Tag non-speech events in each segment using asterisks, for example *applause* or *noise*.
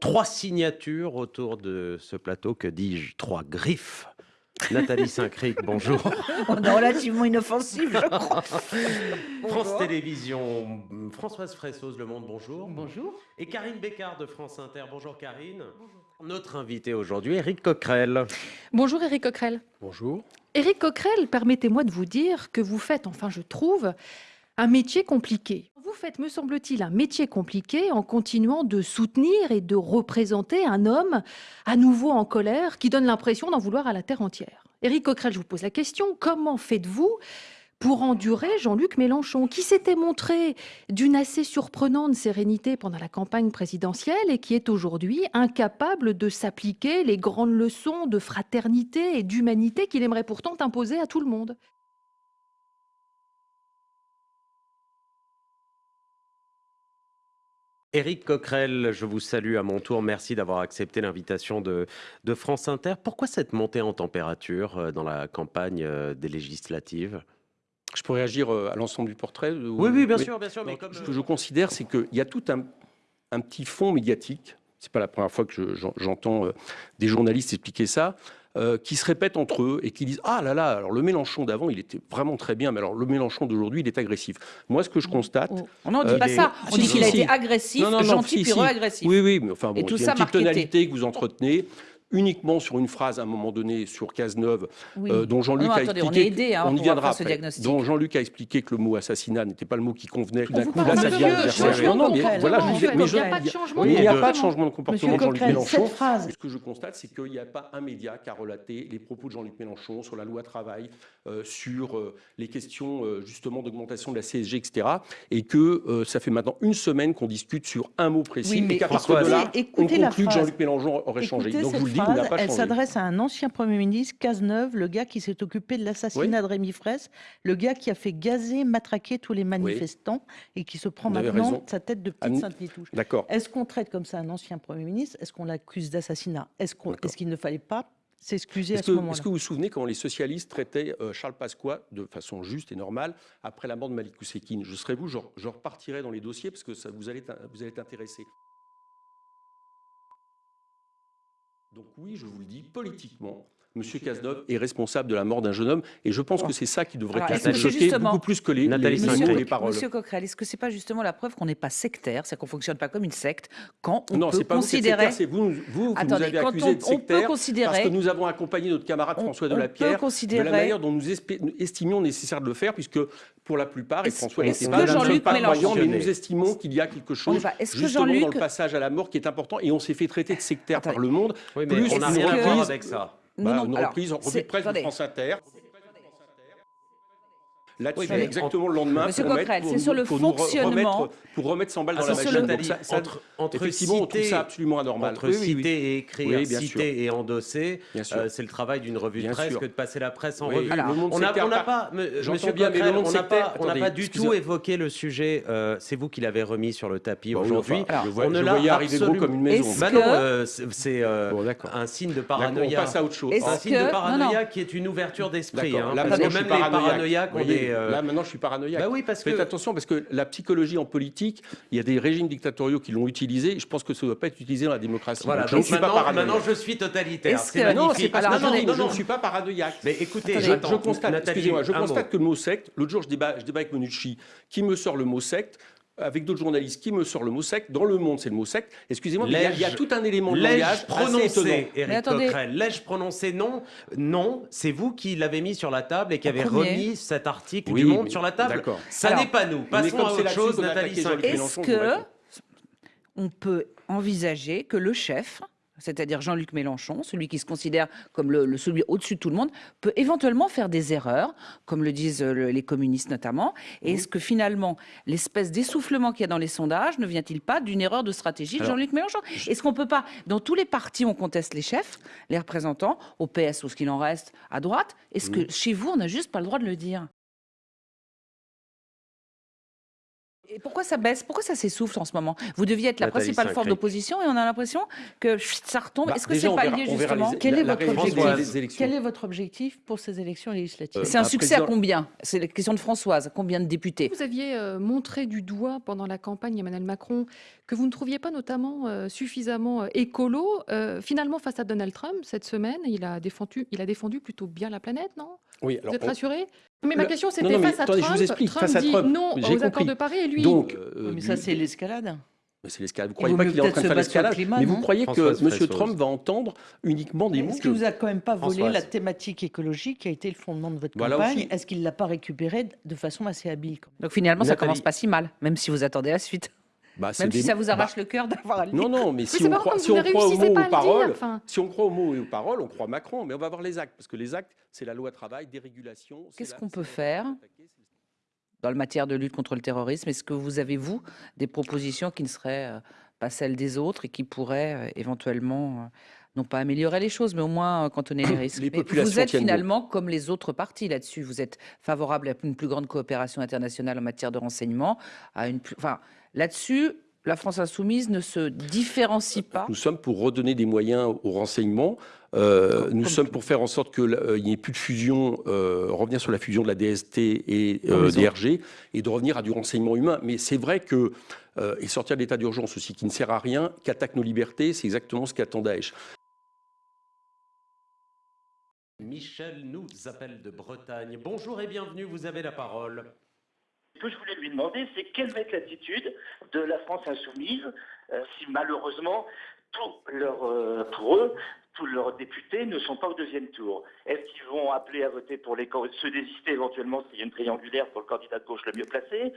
Trois signatures autour de ce plateau, que dis-je Trois griffes. Nathalie Saint-Cric, *laughs* bonjour. On est relativement inoffensif, je crois. *laughs* France Télévisions, Françoise Fressos, Le Monde, bonjour. Bonjour. Et Karine Bécard de France Inter, bonjour Karine. Notre invité aujourd'hui, Éric Coquerel. Bonjour Éric Coquerel. Bonjour. Éric Coquerel, permettez-moi de vous dire que vous faites, enfin je trouve, un métier compliqué. Vous faites, me semble-t-il, un métier compliqué en continuant de soutenir et de représenter un homme à nouveau en colère qui donne l'impression d'en vouloir à la terre entière. Éric Coquerel, je vous pose la question, comment faites-vous pour endurer Jean-Luc Mélenchon, qui s'était montré d'une assez surprenante sérénité pendant la campagne présidentielle et qui est aujourd'hui incapable de s'appliquer les grandes leçons de fraternité et d'humanité qu'il aimerait pourtant imposer à tout le monde? Éric Coquerel, je vous salue à mon tour. Merci d'avoir accepté l'invitation de, de, France Inter. Pourquoi cette montée en température euh, dans la campagne euh, des législatives? Je pourrais réagir euh, à l'ensemble du portrait Oui, oui, bien sûr, bien sûr. Mais comme... Ce que je considère, c'est qu'il y a tout un, un, petit fond médiatique. C'est pas la première fois que j'entends des journalistes expliquer ça. Euh, qui se répètent entre eux et qui disent ah là là alors le Mélenchon d'avant il était vraiment très bien mais alors le Mélenchon d'aujourd'hui il est agressif. Moi ce que je constate oh. on n'en dit pas ça. on dit qu'il a été agressif non, non, gentil puis agressif oui oui mais enfin bon, et tout ça une petite tonalité que vous entretenez uniquement sur une phrase à un moment donné sur Cazeneuve, euh, dont Jean-Luc a expliqué. On, est aidé, hein, on y viendra Ce diagnostic. Dont Jean-Luc a expliqué que le mot assassinat n'était pas le mot qui convenait. D'un coup, là, ça devient Non, non, mais voilà, je mais il n'y a pas de changement. Il n'y a pas de changement de comportement de Jean-Luc Mélenchon. Ce que je constate, c'est qu'il n'y a pas un média qui a relaté les propos de Jean-Luc Mélenchon sur la loi travail, euh, sur euh, les questions justement d'augmentation de la CSG, etc. Et que ça fait maintenant une semaine qu'on discute sur un mot précis, et qu'à partir de là, on conclut que Jean-Luc Mélenchon aurait changé. Donc je vous le pas changé à un ancien Premier ministre, Cazeneuve, le gars qui s'est occupé de l'assassinat de Rémi Fraisse, le gars qui a fait gazer, matraquer tous les manifestants et qui se prend maintenant sa tête de petite Sainte-Nitouche. D'accord. Est-ce qu'on traite comme ça un ancien Premier ministre? Est-ce qu'on l'accuse d'assassinat? Est-ce qu'il ne fallait pas s'excuser à ce moment-là? Est-ce que vous vous souvenez quand les socialistes traitaient euh, Charles Pasqua de façon juste et normale après la mort de Malik Oussekine Je serais vous, je, je, repartirais dans les dossiers parce que ça vous allez, vous allez être intéressé. Donc oui, je vous le dis, politiquement, M. Cazeneuve est responsable de la mort d'un jeune homme. Et je pense que c'est ça qui devrait Alors, choquer beaucoup plus que les, les, les, paroles. Monsieur Coquerel, est-ce que ce n'est pas justement la preuve qu'on n'est pas sectaire, c'est qu'on ne fonctionne pas comme une secte, quand on non, peut pas considérer... c'est vous, vous, vous nous avez accusé de sectaire considérer... parce que nous avons accompagné notre camarade François Delapierre considérer... de la manière dont nous estimions nécessaire de le faire, puisque pour la plupart, et François n'était pas, nous pas croyants, mais nous estimons qu'il y a quelque chose justement dans le passage à la mort qui est important, et on s'est fait traiter de sectaire par le monde. Oui, mais on n'a rien à voir avec ça. Bah, non, non, une reprise, revue de presse de France Inter. Là-dessus, exactement le lendemain. Monsieur Coquerel, c'est sur le fonctionnement. Remettre, pour remettre 100 balles dans la machine. Donc ça, ça, entre, entre effectivement, citer, on trouve ça absolument anormal. Entre oui, citer oui, et écrire, oui, citer sûr. et endosser, euh, c'est le travail d'une revue de presse sûr. que de passer la presse en revue. Alors, on n'a pas, Monsieur bien, Coquerel, on n'a pas, on pas du tout évoqué le sujet. Euh, c'est vous qui l'avez remis sur le tapis aujourd'hui. On ne l'a arriver gros comme une maison. Bah non, euh, c'est un signe de paranoïa. On passe à autre chose. Un signe de paranoïa qui est une ouverture d'esprit. Parce que même les paranoïaques ont des... Là, maintenant, je suis paranoïaque. Bah oui, parce Faites que... attention, parce que la psychologie en politique, il y a des régimes dictatoriaux qui l'ont utilisé. Je pense que ça ne doit pas être utilisé dans la démocratie. Voilà, donc, je ne suis pas paranoïaque. Maintenant, je suis totalitaire. C'est non, c'est pas Alors, non, non, je ne suis pas paranoïaque. Mais écoutez, je, je constate, excusez-moi, je constate que le mot secte, l'autre jour, je débat, je débat avec Menucci, qui me sort le mot secte avec d'autres journalistes qui me sortent le mot secte. Dans le monde, c'est le mot secte. Excusez-moi, mais il y, a tout un élément de langage prononcé, Éric Coquerel. L'ai-je prononcé Non. Non, c'est vous qui l'avez mis sur la table et qui avez remis cet article du Monde sur la table. Ça n'est pas nous. Passons à autre chose, Nathalie Est-ce que on peut envisager que le chef c'est-à-dire Jean-Luc Mélenchon, celui qui se considère comme le, celui au-dessus de tout le monde, peut éventuellement faire des erreurs, comme le disent euh, les communistes notamment. Et est-ce que finalement, l'espèce d'essoufflement qu'il y a dans les sondages ne vient-il pas d'une erreur de stratégie de Jean-Luc Mélenchon? Est-ce qu'on peut pas, dans tous les partis, on conteste les chefs, les représentants, au PS ou ce qu'il en reste à droite, est-ce que chez vous, on n'a juste pas le droit de le dire? Et pourquoi ça baisse? Pourquoi ça s'essouffle en ce moment? Vous deviez être la principale force d'opposition et on a l'impression que ça retombe. Bah, Est-ce que c'est pas lié justement Quel est votre objectif Quel est votre objectif pour ces élections législatives? C'est un succès à combien? C'est la question de Françoise. Combien de députés? Vous aviez euh, montré du doigt pendant la campagne Emmanuel Macron que vous ne trouviez pas notamment euh, suffisamment euh, écolo. finalement, face à Donald Trump cette semaine, il a défendu, il a défendu plutôt bien la planète, non? Oui, alors, Vous êtes rassuré? Mais ma question, c'était face à Trump. Trump face à Trump, dit non aux accords de Paris et lui. Donc, euh, mais ça, c'est l'escalade. C'est l'escalade. Vous ne croyez pas qu'il est en train de faire l'escalade Mais vous croyez que M. Trump va entendre uniquement des mots Est-ce qu'il vous a quand même pas volé la thématique écologique qui a été le fondement de votre campagne Est-ce qu'il ne l'a pas récupérée de façon assez habile Donc finalement, ça commence pas si mal, même si vous attendez la suite. Bah, Même si ça vous arrache bah, le cœur d'avoir à Non, non, mais si, on, croit, si on croit aux mots aux paroles, si on croit aux mots et aux paroles, on croit Macron. Mais on va voir les actes, parce que les actes, c'est la loi travail, dérégulation. Qu'est-ce qu'on peut faire dans le matière de lutte contre le terrorisme Est-ce que vous avez, vous, des propositions qui ne seraient euh, pas celles des autres et qui pourraient euh, éventuellement euh, non pas améliorer les choses, mais au moins cantonner les *clears throat* risques. Les vous êtes finalement comme les autres partis là-dessus. Vous êtes favorable à une plus grande coopération internationale en matière de renseignement, à une, enfin, Là-dessus, la France insoumise ne se différencie pas. Nous sommes pour redonner des moyens au renseignement. Euh, nous sommes pour faire en sorte qu'il euh, n'y ait plus de fusion, euh, revenir sur la fusion de la DST et DRG, et de revenir à du renseignement humain. Mais c'est vrai que, et sortir de l'état d'urgence aussi, qui ne sert à rien, qu'attaque nos libertés, c'est exactement ce qu'attend Daesh. Michel nous appelle de Bretagne. Bonjour et bienvenue, vous avez la parole. Ce que je voulais lui demander, c'est quelle va être l'attitude de la France insoumise euh, si malheureusement, euh, pour eux, tous leurs députés ne sont pas au deuxième tour. Est-ce qu'ils vont appeler à voter pour les se désister éventuellement s'il y a une triangulaire pour le candidat de gauche le mieux placé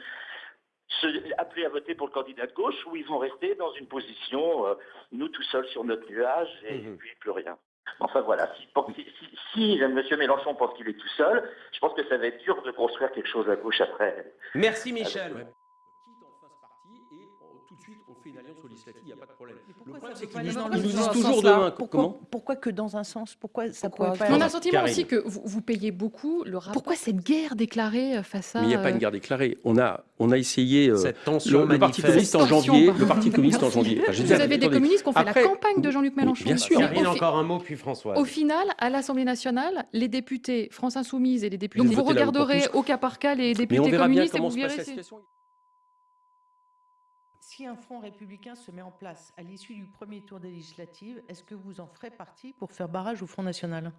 se, appeler à voter pour le candidat de gauche ou ils vont rester dans une position, euh, nous tout seuls sur notre nuage et mmh puis plus rien. Enfin voilà, si, M. Mélenchon pense qu'il est tout seul, je pense que ça va être dur de construire quelque chose à gauche après. Merci Michel. Quitte en face parti et tout de suite on fait une alliance législative, il n'y a pas de problème. Le problème c'est qu'ils nous, disent toujours demain. Pourquoi, pourquoi que dans un sens Pourquoi ça pourquoi pas On a le sentiment aussi que vous, vous, payez beaucoup le rapport. Pourquoi cette guerre déclarée euh, face à Mais il n'y a pas une guerre déclarée. On a, on a essayé euh, Cette tension le, le, Parti communiste en janvier. Le Parti communiste en janvier. vous avez des communistes qui ont fait la campagne de Jean-Luc Mélenchon. Bien sûr. Karine, encore un mot puis François. Au final, à l'Assemblée nationale, les députés France Insoumise et les députés. Donc vous regarderez au cas par cas les députés communistes et vous verrez. Si un front républicain se met en place à l'issue du premier tour des législatives, est-ce que vous en ferez partie pour faire barrage au Front National?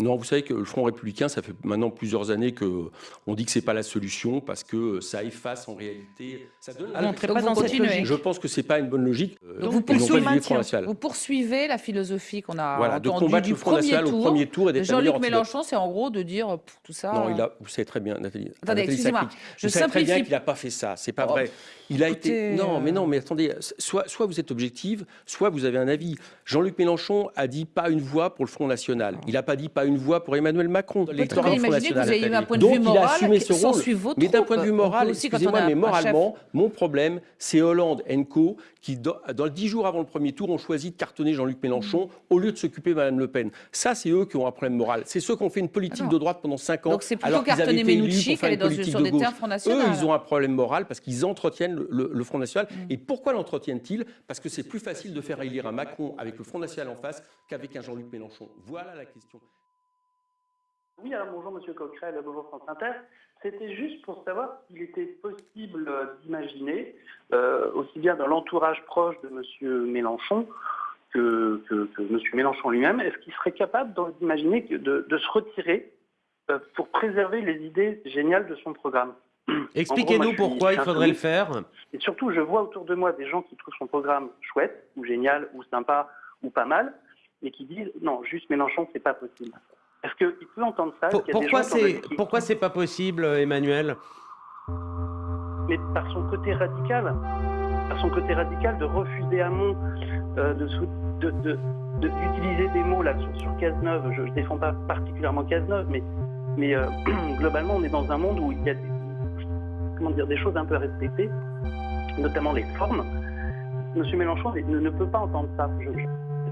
Non, vous savez que le Front républicain, ça fait maintenant plusieurs années que on dit que c'est pas la solution parce que ça efface en réalité. Ça donne. Ah, pas dans cette logique. Je pense que c'est pas une bonne logique. Donc vous, poursuivez, vous, poursuivez, la philosophie qu'on a voilà, de combattre du le Front National au premier tour et Jean-Luc Mélenchon, c'est en gros de dire tout ça. Non, il a, vous savez très bien, Nathalie. Attendez, excusez-moi. Je vous savez très bien qu'il n'a pas fait ça. C'est pas oh, vrai. Il a été. Non, mais non, mais attendez. Soit, soit vous êtes objective, soit vous avez un avis. Jean-Luc Mélenchon a dit pas une voix pour le Front National. Il n'a pas dit pas une voix pour Emmanuel Macron. L'électorat Front National. Donc il a assumé ce rôle. Mais d'un point de vue moral, excusez-moi, mais moralement, mon problème, c'est Hollande Co qui, dans, dix jours avant le premier tour, ont choisi de cartonner Jean-Luc Mélenchon au lieu de s'occuper de Mme Le Pen. Ça, c'est eux qui ont un problème moral. C'est ceux qui ont fait une politique de droite pendant cinq ans. Donc c'est plutôt cartonner Menucci qu'elle est dans une, sur des terres Front National. Eux, ils ont un problème moral parce qu'ils entretiennent le, Front National. Mm. Et pourquoi l'entretiennent-ils? Parce que c'est plus facile de faire élire un Macron avec le Front National en face qu'avec un Jean-Luc Mélenchon. Voilà la question. Oui, alors bonjour Monsieur Coquerel, bonjour France Inter. C'était juste pour savoir s'il était possible d'imaginer, euh, aussi bien dans l'entourage proche de M. Mélenchon que, que, M. Mélenchon lui-même, est-ce qu'il serait capable d'imaginer de, de, se retirer euh, pour préserver les idées géniales de son programme? *clears throat* Expliquez-nous pourquoi il faudrait le faire. Et surtout, je vois autour de moi des gens qui trouvent son programme chouette, ou génial, ou sympa, ou pas mal, et qui disent non, juste Mélenchon, c'est pas possible. Est-ce qu'il peut entendre ça Pourquoi c'est pourquoi c'est pas possible, Emmanuel? Mais par son côté radical, par son côté radical de refuser à mon euh, de, d'utiliser des mots là sur, sur Cazeneuve. Je ne défends pas particulièrement Cazeneuve, mais mais euh, *clears throat* globalement on est dans un monde où il y a des, comment dire des choses un peu à respecter, notamment les formes. Monsieur Mélenchon ne, peut pas entendre ça.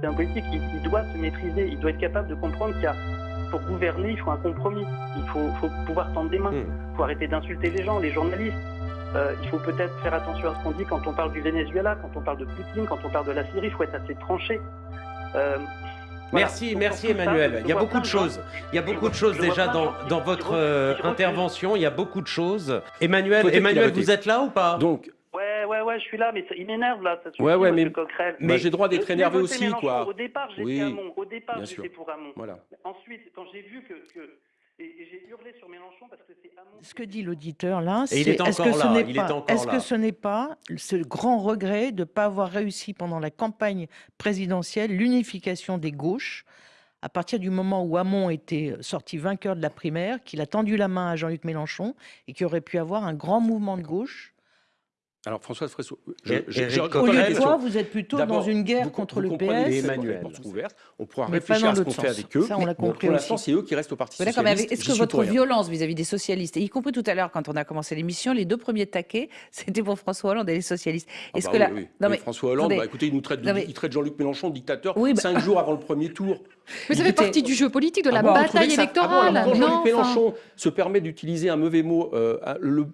C'est un politique, il, il, doit se maîtriser, il doit être capable de comprendre qu'il y a pour gouverner, il faut un compromis. Il faut, pouvoir tendre des mains. Il hmm. faut arrêter d'insulter les gens, les journalistes. euh, il faut peut-être faire attention à ce qu'on dit quand on parle du Venezuela, quand on parle de Poutine, quand on parle de la Syrie, il faut être assez tranché. Euh, merci, merci Emmanuel. il y a beaucoup de choses. Il y a beaucoup de choses déjà dans, dans votre euh, intervention. Il y a beaucoup de choses. Emmanuel, Emmanuel, vous êtes là ou pas? Donc. Ouais, je suis là, mais il m'énerve là. Ça ouais, ouais, mais, mais j'ai droit d'être énervé aussi, quoi. Au départ, j'étais oui, Au départ, j'étais pour Hamon. Voilà. Ensuite, quand j'ai vu que, que et, j'ai hurlé sur Mélenchon parce que c'est Ce que dit l'auditeur là, c'est est-ce que, ce n'est pas, est-ce que ce n'est pas ce grand regret de ne pas avoir réussi pendant la campagne présidentielle l'unification des gauches à partir du moment où Hamon était sorti vainqueur de la primaire, qu'il a tendu la main à Jean-Luc Mélenchon et qu'il aurait pu avoir un grand mouvement de gauche alors François Fressot, je, je, au lieu de quoi, vous êtes plutôt dans une guerre contre le PS. Emmanuel, on pourra réfléchir à ce qu'on fait avec eux. Ça, on l'a compris pour l'instant, c'est eux qui restent au Parti socialiste. Est-ce que votre violence vis-à-vis des socialistes, y compris tout à l'heure quand on a commencé l'émission, les deux premiers taquets, *laughs* c'était pour François Hollande et les socialistes. Ah est-ce bah que oui, Non, mais, François Hollande, bah, écoutez, il nous traite, il traite Jean-Luc Mélenchon de dictateur bah cinq *laughs* jours avant le premier tour. Mais ça fait partie du jeu politique, de la ah bataille électorale. Jean-Luc Mélenchon se permet d'utiliser un mauvais mot, euh,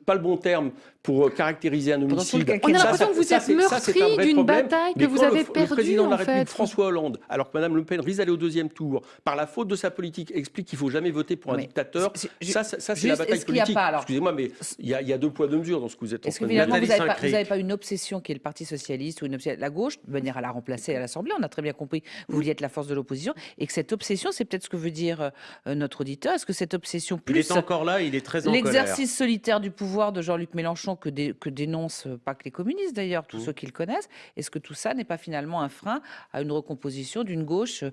pas le bon terme, pour caractériser un homicide. On a l'impression que vous êtes meurtri d'une bataille que vous avez perdue. Le président de la République, François Hollande, alors que Mme Le Pen risque d'aller au deuxième tour, par la faute de sa politique, explique qu'il ne faut jamais voter pour un dictateur, ça, c'est la bataille politique. Excusez-moi, mais il y, a deux poids, deux mesures dans ce que vous êtes en train de dire. Vous n'avez pas, une obsession qui est le Parti Socialiste ou une obsession, la gauche, de manière à la remplacer à l'Assemblée, on a très bien compris, vous vouliez être la force de l'opposition, et que cette obsession, c'est peut-être ce que veut dire euh, notre auditeur, est-ce que cette obsession plus... Il est encore là, il est très en L'exercice solitaire du pouvoir de Jean-Luc Mélenchon que, que dénoncent pas que les communistes d'ailleurs, tous mmh. ceux qui le connaissent, est-ce que tout ça n'est pas finalement un frein à une recomposition d'une gauche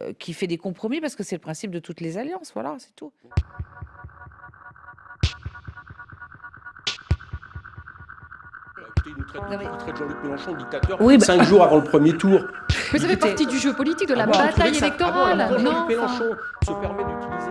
euh, qui fait des compromis parce que c'est le principe de toutes les alliances, voilà, c'est tout. Il traite, Jean-Luc Mélenchon dictateur oui, bah... cinq jours avant le premier tour. Mais ça fait partie du jeu politique, de la ah bataille électorale. Jean-Luc Mélenchon se permet d'utiliser